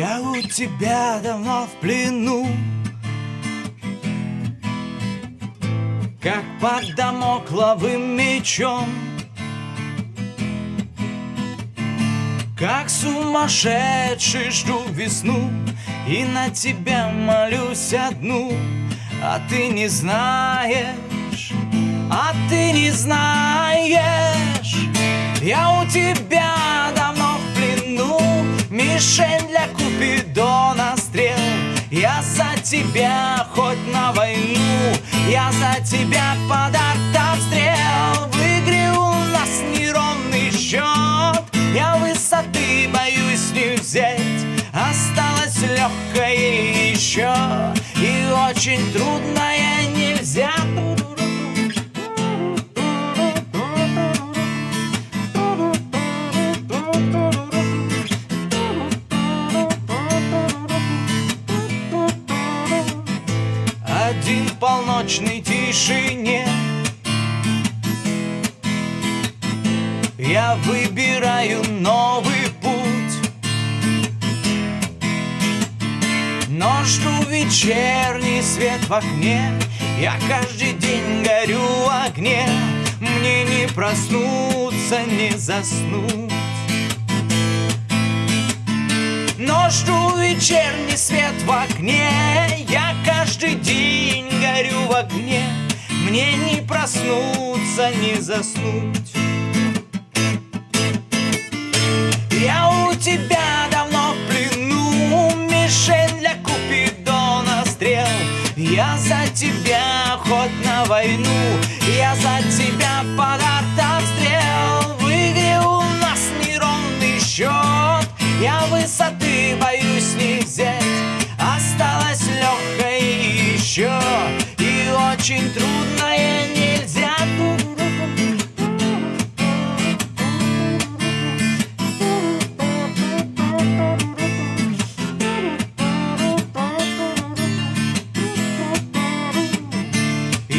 Я у тебя давно в плену. Как под домокловым мечом. Как сумасшедший жду весну. И на тебя молюсь одну. А ты не знаешь, а ты не знаешь. Я у тебя давно в плену Мишень. для Купидона стрел. Я за тебя хоть на войну Я за тебя под артобстрел В игре у нас неровный счет. Я высоты боюсь не взять Осталось легкое еще. И очень трудное Один в полночной тишине Я выбираю новый путь. Но жду вечерний свет в окне. Я каждый день горю в огне. Мне не проснуться, не заснуть. Но жду вечерний свет в окне Мне не проснуться, не заснуть. Я у тебя давно в плену Мишень для Купидона стрел. Я за тебя хоть на войну Я за тебя под артобстрел В игре у нас неровный счет Я высоты боюсь не взять. Осталось легкое еще И очень трудное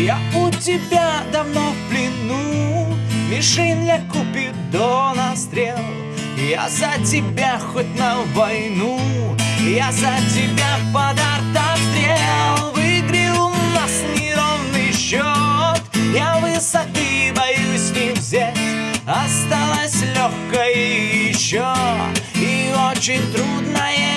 Я у тебя давно в плену. Мишень для Купидона стрел Я за тебя хоть на войну. Я за тебя под артобстрел В у нас неровный счет. Я высоты боюсь не взять. Осталось легкое еще. И очень трудное не